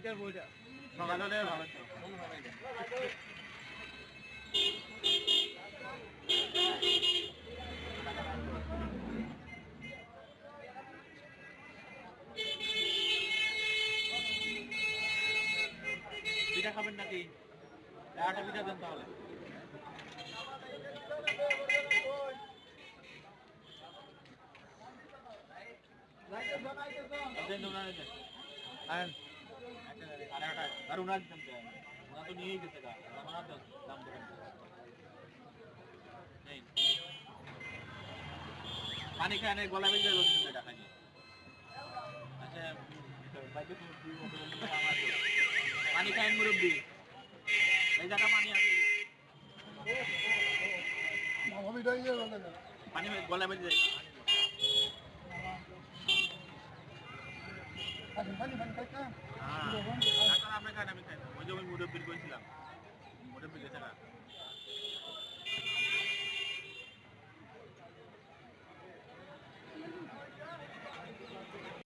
শীতের বইটা। সকালে হলে ভালো পিঠা খাবেন নাকি? একটা পিঠা দেন তাহলে। দেন। আনেন। আরে উনার দাম তো নিয়েই গেছে গা দাম দাম দেবেন নেই। পানি খায় না গলা বেজে গেল কিন্তু টাকা নিয়ে। আচ্ছা তো। পানি খায় মুরব্বী। এই জায়গা পানি আছে। পানি গলা বেজে যায়। Ah, nak mereka nak minta. Mau mereka? muda pergi ke Islam. Muda pergi sana.